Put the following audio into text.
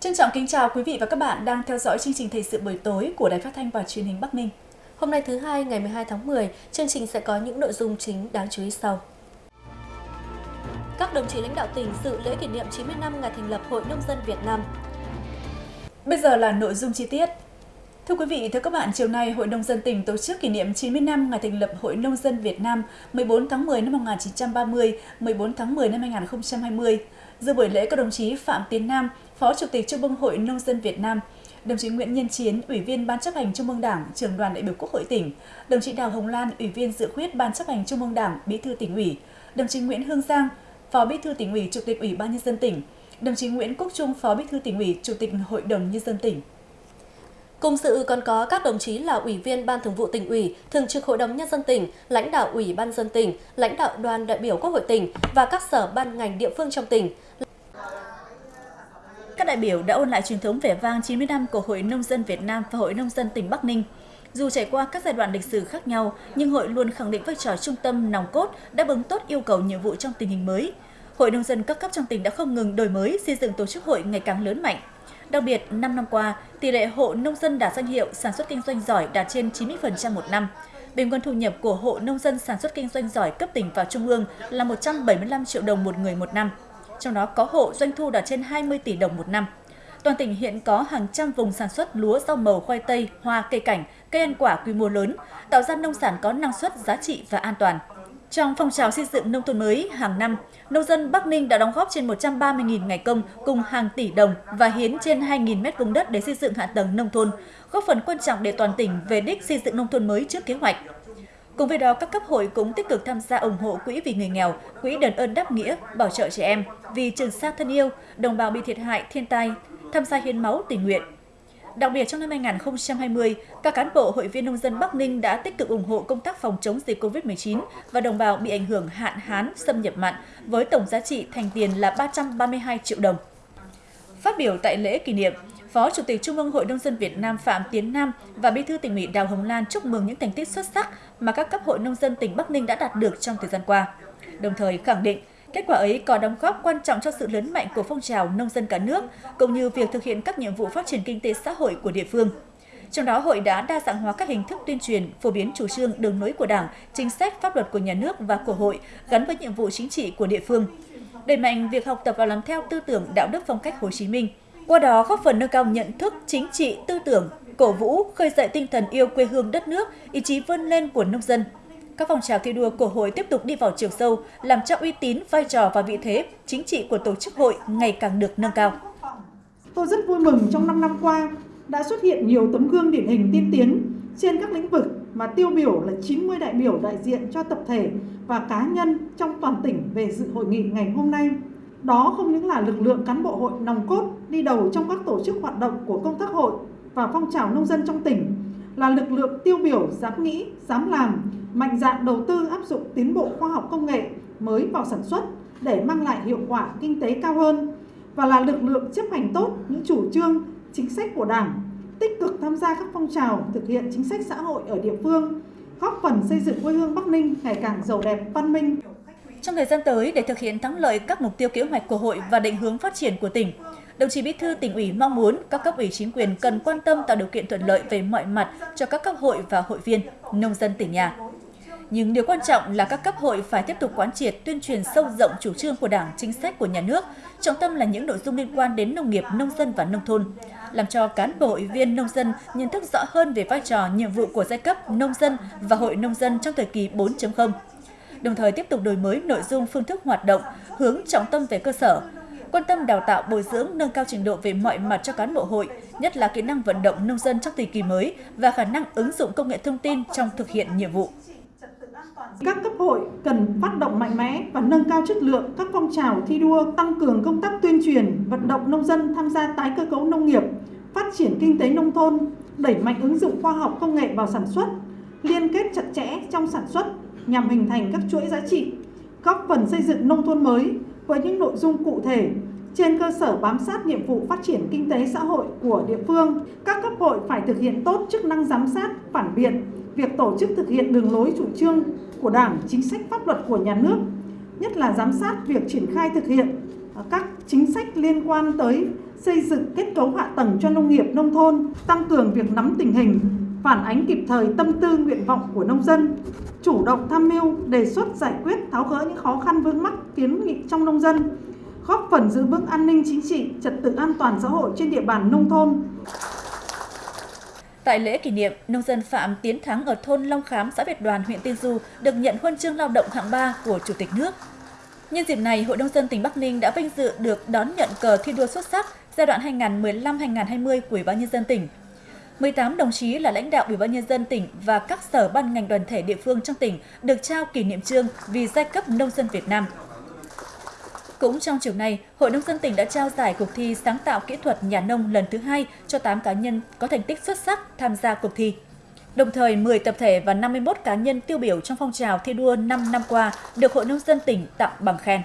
Trân trọng kính chào quý vị và các bạn đang theo dõi chương trình Thời sự buổi tối của Đài Phát thanh và Truyền hình Bắc Ninh. Hôm nay thứ hai ngày 12 tháng 10, chương trình sẽ có những nội dung chính đáng chú ý sau. Các đồng chí lãnh đạo tỉnh dự lễ kỷ niệm 90 năm ngày thành lập Hội Nông dân Việt Nam. Bây giờ là nội dung chi tiết. Thưa quý vị, thưa các bạn, chiều nay Hội Nông dân tỉnh tổ chức kỷ niệm 90 năm ngày thành lập Hội Nông dân Việt Nam 14 tháng 10 năm 1930, 14 tháng 10 năm 2020. Dự buổi lễ có đồng chí Phạm Tiến Nam, Phó Chủ tịch Trung ương Hội Nông dân Việt Nam, đồng chí Nguyễn Nhân Chiến, Ủy viên Ban chấp hành Trung ương Đảng, trưởng đoàn đại biểu Quốc hội tỉnh, đồng chí Đào Hồng Lan, Ủy viên dự khuyết Ban chấp hành Trung ương Đảng, Bí thư tỉnh ủy, đồng chí Nguyễn Hương Giang, Phó Bí thư tỉnh ủy, Chủ tịch Ủy ban nhân dân tỉnh, đồng chí Nguyễn Quốc Trung, Phó Bí thư tỉnh ủy, Chủ tịch Hội đồng nhân dân tỉnh. Cùng dự còn có các đồng chí là Ủy viên Ban Thường vụ tỉnh ủy, Thường trực Hội đồng Nhân dân tỉnh, lãnh đạo Ủy ban dân tỉnh, lãnh đạo đoàn đại biểu Quốc hội tỉnh và các sở ban ngành địa phương trong tỉnh. Các đại biểu đã ôn lại truyền thống vẻ vang 90 năm của Hội Nông dân Việt Nam và Hội Nông dân tỉnh Bắc Ninh. Dù trải qua các giai đoạn lịch sử khác nhau, nhưng hội luôn khẳng định vai trò trung tâm nòng cốt, đáp ứng tốt yêu cầu nhiệm vụ trong tình hình mới. Hội nông dân các cấp trong tỉnh đã không ngừng đổi mới, xây dựng tổ chức hội ngày càng lớn mạnh. Đặc biệt, 5 năm qua, tỷ lệ hộ nông dân đạt danh hiệu sản xuất kinh doanh giỏi đạt trên 90% một năm. Bình quân thu nhập của hộ nông dân sản xuất kinh doanh giỏi cấp tỉnh và trung ương là 175 triệu đồng một người một năm. Trong đó có hộ doanh thu đạt trên 20 tỷ đồng một năm. Toàn tỉnh hiện có hàng trăm vùng sản xuất lúa, rau màu, khoai tây, hoa, cây cảnh, cây ăn quả quy mô lớn, tạo ra nông sản có năng suất, giá trị và an toàn. Trong phong trào xây dựng nông thôn mới hàng năm, nông dân Bắc Ninh đã đóng góp trên 130.000 ngày công cùng hàng tỷ đồng và hiến trên 2.000 mét vuông đất để xây dựng hạ tầng nông thôn, góp phần quan trọng để toàn tỉnh về đích xây dựng nông thôn mới trước kế hoạch. Cùng với đó, các cấp hội cũng tích cực tham gia ủng hộ quỹ vì người nghèo, quỹ đền ơn đáp nghĩa, bảo trợ trẻ em, vì Trường Sa thân yêu, đồng bào bị thiệt hại thiên tai, tham gia hiến máu tình nguyện. Đặc biệt trong năm 2020, các cán bộ hội viên nông dân Bắc Ninh đã tích cực ủng hộ công tác phòng chống dịch COVID-19 và đồng bào bị ảnh hưởng hạn hán, xâm nhập mặn với tổng giá trị thành tiền là 332 triệu đồng. Phát biểu tại lễ kỷ niệm, Phó Chủ tịch Trung ương Hội Nông dân Việt Nam Phạm Tiến Nam và Bí thư tỉnh ủy Đào Hồng Lan chúc mừng những thành tích xuất sắc mà các cấp hội nông dân tỉnh Bắc Ninh đã đạt được trong thời gian qua. Đồng thời khẳng định Kết quả ấy có đóng góp quan trọng cho sự lớn mạnh của phong trào nông dân cả nước, cũng như việc thực hiện các nhiệm vụ phát triển kinh tế xã hội của địa phương. Trong đó, hội đã đa dạng hóa các hình thức tuyên truyền, phổ biến chủ trương đường lối của Đảng, chính sách pháp luật của nhà nước và của hội gắn với nhiệm vụ chính trị của địa phương. Đẩy mạnh việc học tập và làm theo tư tưởng đạo đức phong cách Hồ Chí Minh, qua đó góp phần nâng cao nhận thức chính trị, tư tưởng, cổ vũ, khơi dậy tinh thần yêu quê hương đất nước, ý chí vươn lên của nông dân, các phong trào thi đua của hội tiếp tục đi vào chiều sâu, làm cho uy tín, vai trò và vị thế chính trị của tổ chức hội ngày càng được nâng cao. Tôi rất vui mừng trong 5 năm qua đã xuất hiện nhiều tấm gương điển hình tiên tiến trên các lĩnh vực mà tiêu biểu là 90 đại biểu đại diện cho tập thể và cá nhân trong toàn tỉnh về dự hội nghị ngày hôm nay. Đó không những là lực lượng cán bộ hội nòng cốt đi đầu trong các tổ chức hoạt động của công tác hội và phong trào nông dân trong tỉnh, là lực lượng tiêu biểu dám nghĩ, dám làm, mạnh dạn đầu tư áp dụng tiến bộ khoa học công nghệ mới vào sản xuất để mang lại hiệu quả kinh tế cao hơn và là lực lượng chấp hành tốt những chủ trương, chính sách của Đảng, tích cực tham gia các phong trào thực hiện chính sách xã hội ở địa phương, góp phần xây dựng quê hương Bắc Ninh ngày càng giàu đẹp, văn minh. Trong thời gian tới, để thực hiện thắng lợi các mục tiêu kế hoạch của hội và định hướng phát triển của tỉnh, đồng chí Bí thư tỉnh ủy mong muốn các cấp ủy chính quyền cần quan tâm tạo điều kiện thuận lợi về mọi mặt cho các cấp hội và hội viên, nông dân tỉnh nhà. Nhưng điều quan trọng là các cấp hội phải tiếp tục quán triệt tuyên truyền sâu rộng chủ trương của Đảng, chính sách của nhà nước, trọng tâm là những nội dung liên quan đến nông nghiệp, nông dân và nông thôn, làm cho cán bộ hội viên nông dân nhận thức rõ hơn về vai trò nhiệm vụ của giai cấp nông dân và hội nông dân trong thời kỳ 4.0. Đồng thời tiếp tục đổi mới nội dung phương thức hoạt động, hướng trọng tâm về cơ sở, quan tâm đào tạo bồi dưỡng nâng cao trình độ về mọi mặt cho cán bộ hội, nhất là kỹ năng vận động nông dân trong thời kỳ mới và khả năng ứng dụng công nghệ thông tin trong thực hiện nhiệm vụ. Các cấp hội cần phát động mạnh mẽ và nâng cao chất lượng các phong trào thi đua, tăng cường công tác tuyên truyền, vận động nông dân tham gia tái cơ cấu nông nghiệp, phát triển kinh tế nông thôn, đẩy mạnh ứng dụng khoa học công nghệ vào sản xuất, liên kết chặt chẽ trong sản xuất nhằm hình thành các chuỗi giá trị, góp phần xây dựng nông thôn mới với những nội dung cụ thể trên cơ sở bám sát nhiệm vụ phát triển kinh tế xã hội của địa phương. Các cấp hội phải thực hiện tốt chức năng giám sát, phản biện, việc tổ chức thực hiện đường lối chủ trương của Đảng, chính sách pháp luật của nhà nước, nhất là giám sát việc triển khai thực hiện các chính sách liên quan tới xây dựng kết cấu hạ tầng cho nông nghiệp nông thôn, tăng cường việc nắm tình hình, phản ánh kịp thời tâm tư nguyện vọng của nông dân, chủ động tham mưu, đề xuất giải quyết tháo gỡ những khó khăn vướng mắc kiến nghị trong nông dân, góp phần giữ vững an ninh chính trị, trật tự an toàn xã hội trên địa bàn nông thôn. Tại lễ kỷ niệm, nông dân Phạm Tiến Thắng ở thôn Long Khám, xã Việt Đoàn, huyện Tiên Du được nhận huân chương lao động hạng 3 của Chủ tịch nước. Nhân dịp này, Hội nông dân tỉnh Bắc Ninh đã vinh dự được đón nhận cờ thi đua xuất sắc giai đoạn 2015-2020 của Ủy ban nhân dân tỉnh. 18 đồng chí là lãnh đạo Ủy ban nhân dân tỉnh và các sở ban ngành đoàn thể địa phương trong tỉnh được trao kỷ niệm trương vì giai cấp nông dân Việt Nam. Cũng trong chiều nay, Hội Nông dân tỉnh đã trao giải cuộc thi sáng tạo kỹ thuật nhà nông lần thứ hai cho 8 cá nhân có thành tích xuất sắc tham gia cuộc thi. Đồng thời, 10 tập thể và 51 cá nhân tiêu biểu trong phong trào thi đua 5 năm qua được Hội Nông dân tỉnh tặng bằng khen.